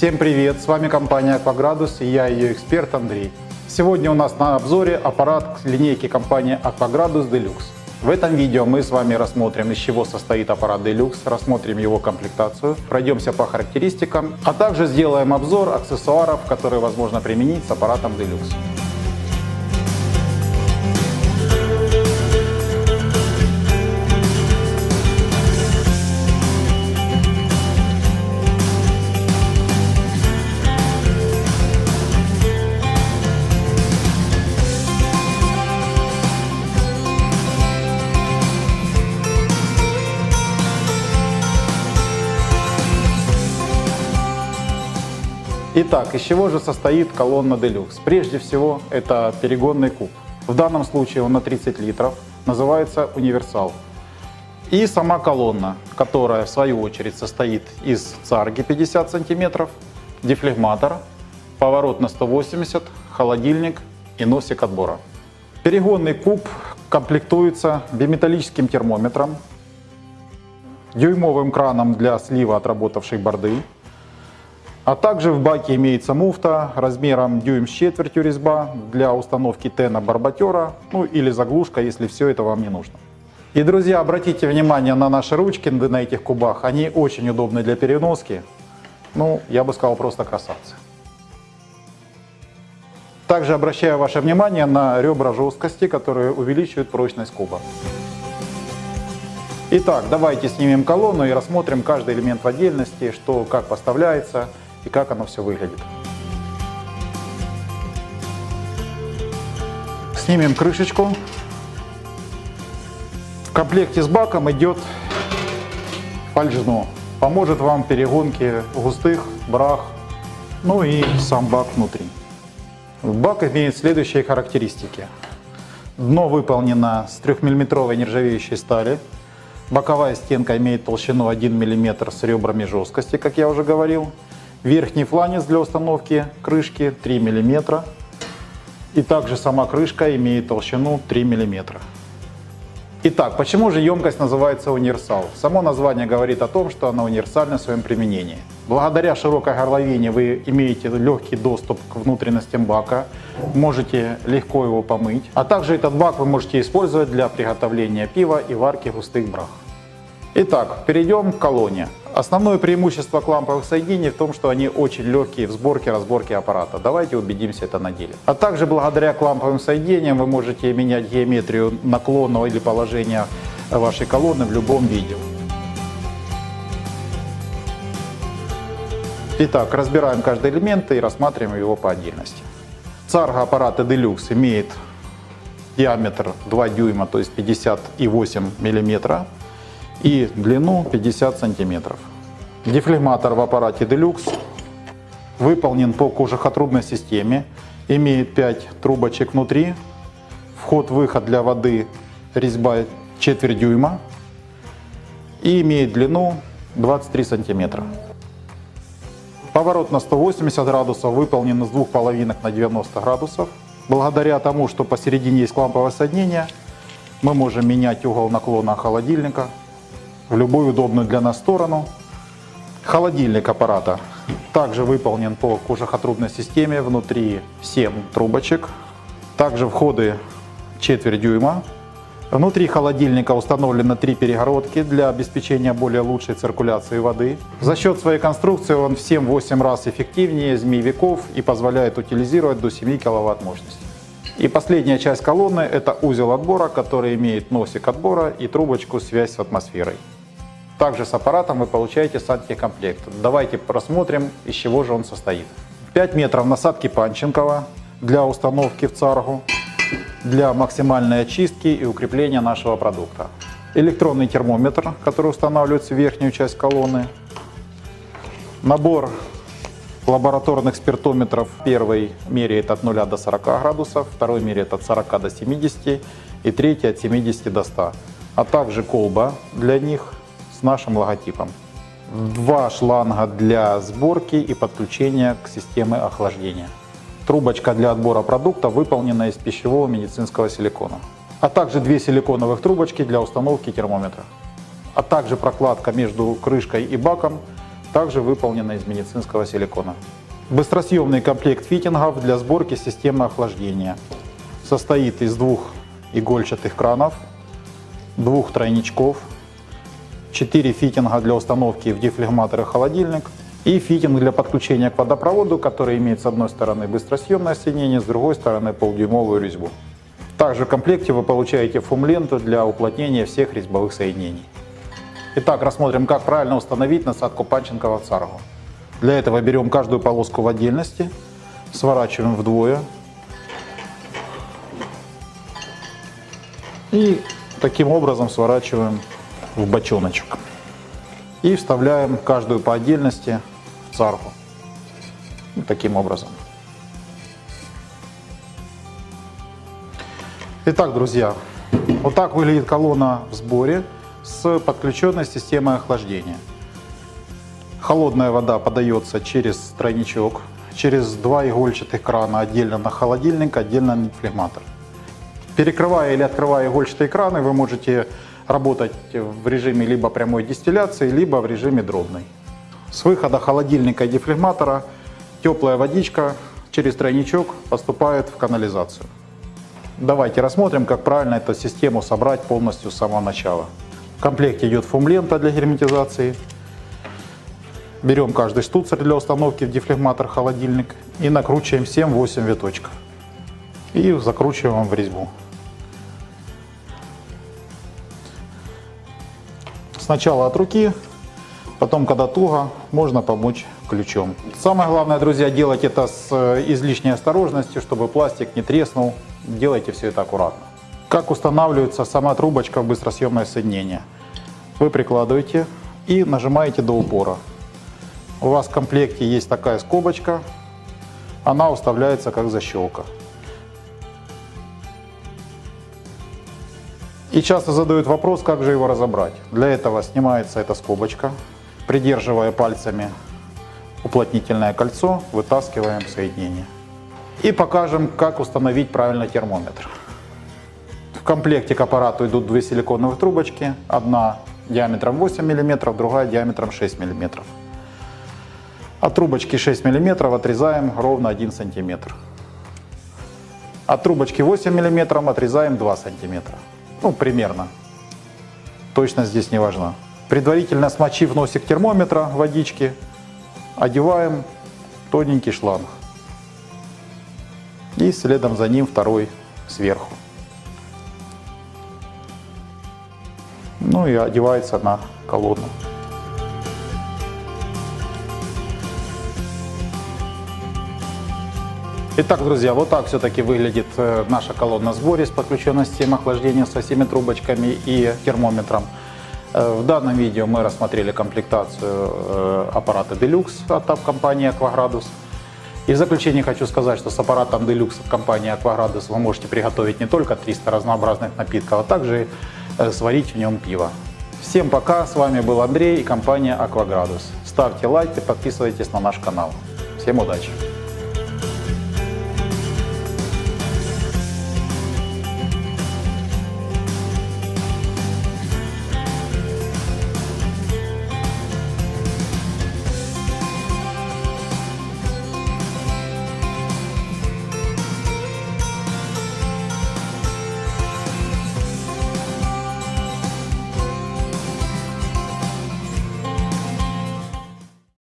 Всем привет! С вами компания Акваградус и я ее эксперт Андрей. Сегодня у нас на обзоре аппарат линейки компании Акваградус Deluxe. В этом видео мы с вами рассмотрим, из чего состоит аппарат Deluxe, рассмотрим его комплектацию, пройдемся по характеристикам, а также сделаем обзор аксессуаров, которые возможно применить с аппаратом Deluxe. Итак, из чего же состоит колонна Deluxe? Прежде всего, это перегонный куб. В данном случае он на 30 литров, называется универсал. И сама колонна, которая в свою очередь состоит из царги 50 см, дефлегматор, поворот на 180, холодильник и носик отбора. Перегонный куб комплектуется биметаллическим термометром, дюймовым краном для слива отработавшей борды, а также в баке имеется муфта размером дюйм с четвертью резьба для установки тена барботера, ну или заглушка, если все это вам не нужно. И, друзья, обратите внимание на наши ручки на этих кубах. Они очень удобны для переноски. Ну, я бы сказал, просто красавцы. Также обращаю ваше внимание на ребра жесткости, которые увеличивают прочность куба. Итак, давайте снимем колонну и рассмотрим каждый элемент в отдельности, что как поставляется и как оно все выглядит. Снимем крышечку. В комплекте с баком идет фальшдно. Поможет вам в перегонке густых, брах, ну и сам бак внутри. Бак имеет следующие характеристики. Дно выполнено с 3-мм нержавеющей стали. Боковая стенка имеет толщину 1 мм с ребрами жесткости, как я уже говорил. Верхний фланец для установки крышки 3 мм. И также сама крышка имеет толщину 3 мм. Итак, почему же емкость называется универсал? Само название говорит о том, что она универсальна в своем применении. Благодаря широкой горловине вы имеете легкий доступ к внутренностям бака, можете легко его помыть. А также этот бак вы можете использовать для приготовления пива и варки густых брах. Итак, перейдем к колонне. Основное преимущество кламповых соединений в том, что они очень легкие в сборке, разборке аппарата. Давайте убедимся это на деле. А также благодаря кламповым соединениям вы можете менять геометрию наклона или положения вашей колонны в любом виде. Итак, разбираем каждый элемент и рассматриваем его по отдельности. Царга аппарата Deluxe имеет диаметр 2 дюйма, то есть 58 миллиметров и длину 50 сантиметров. Дефлегматор в аппарате Deluxe выполнен по кожухотрубной системе, имеет 5 трубочек внутри, вход-выход для воды резьба четверть дюйма и имеет длину 23 сантиметра. Поворот на 180 градусов выполнен с двух половинок на 90 градусов. Благодаря тому, что посередине есть кламповое соединение, мы можем менять угол наклона холодильника в любую удобную для нас сторону. Холодильник аппарата также выполнен по кожухотрубной системе, внутри 7 трубочек. Также входы четверть дюйма. Внутри холодильника установлено три перегородки для обеспечения более лучшей циркуляции воды. За счет своей конструкции он в 7-8 раз эффективнее змеевиков и позволяет утилизировать до 7 кВт мощности. И последняя часть колонны это узел отбора, который имеет носик отбора и трубочку связь с атмосферой. Также с аппаратом вы получаете сантехкомплект. Давайте просмотрим, из чего же он состоит. 5 метров насадки Панченкова для установки в царгу, для максимальной очистки и укрепления нашего продукта. Электронный термометр, который устанавливается в верхнюю часть колонны. Набор лабораторных спиртометров. Первый меряет от 0 до 40 градусов, второй меряет от 40 до 70 и третий от 70 до 100. А также колба для них с нашим логотипом. Два шланга для сборки и подключения к системе охлаждения. Трубочка для отбора продукта выполнена из пищевого медицинского силикона. А также две силиконовых трубочки для установки термометра. А также прокладка между крышкой и баком также выполнена из медицинского силикона. Быстросъемный комплект фитингов для сборки системы охлаждения. Состоит из двух игольчатых кранов, двух тройничков, 4 фитинга для установки в дефлегматор и холодильник и фитинг для подключения к водопроводу, который имеет с одной стороны быстросъемное соединение, с другой стороны полдюймовую резьбу. Также в комплекте вы получаете фум-ленту для уплотнения всех резьбовых соединений. Итак, рассмотрим, как правильно установить насадку Панченкова царгу. Для этого берем каждую полоску в отдельности, сворачиваем вдвое и таким образом сворачиваем в бочоночек. И вставляем каждую по отдельности в царгу. Вот таким образом. Итак, друзья, вот так выглядит колонна в сборе с подключенной системой охлаждения. Холодная вода подается через тройничок, через два игольчатых крана отдельно на холодильник, отдельно на флегматор. Перекрывая или открывая игольчатые краны, вы можете работать в режиме либо прямой дистилляции, либо в режиме дробной. С выхода холодильника и дефлегматора теплая водичка через тройничок поступает в канализацию. Давайте рассмотрим, как правильно эту систему собрать полностью с самого начала. В комплекте идет фум-лента для герметизации. Берем каждый штуцер для установки в дефлегматор холодильник и накручиваем 7-8 виточков. И закручиваем в резьбу. Сначала от руки, потом, когда туго, можно помочь ключом. Самое главное, друзья, делать это с э, излишней осторожностью, чтобы пластик не треснул. Делайте все это аккуратно. Как устанавливается сама трубочка в быстросъемное соединение? Вы прикладываете и нажимаете до упора. У вас в комплекте есть такая скобочка, она уставляется как защелка. И часто задают вопрос, как же его разобрать. Для этого снимается эта скобочка, придерживая пальцами уплотнительное кольцо, вытаскиваем соединение. И покажем, как установить правильно термометр. В комплекте к аппарату идут две силиконовые трубочки. Одна диаметром 8 мм, другая диаметром 6 мм. От трубочки 6 мм отрезаем ровно 1 см. От трубочки 8 мм отрезаем 2 см. Ну, примерно. Точность здесь не важна. Предварительно смочив носик термометра водички, одеваем тоненький шланг. И следом за ним второй сверху. Ну и одевается на колонну. Итак, друзья, вот так все-таки выглядит э, наша колонна сборе с подключенной системой охлаждения со всеми трубочками и термометром. Э, в данном видео мы рассмотрели комплектацию э, аппарата Deluxe от компании Aquagradus. И в заключение хочу сказать, что с аппаратом Deluxe от компании Aquagradus вы можете приготовить не только 300 разнообразных напитков, а также сварить в нем пиво. Всем пока, с вами был Андрей и компания Aquagradus. Ставьте лайк и подписывайтесь на наш канал. Всем удачи!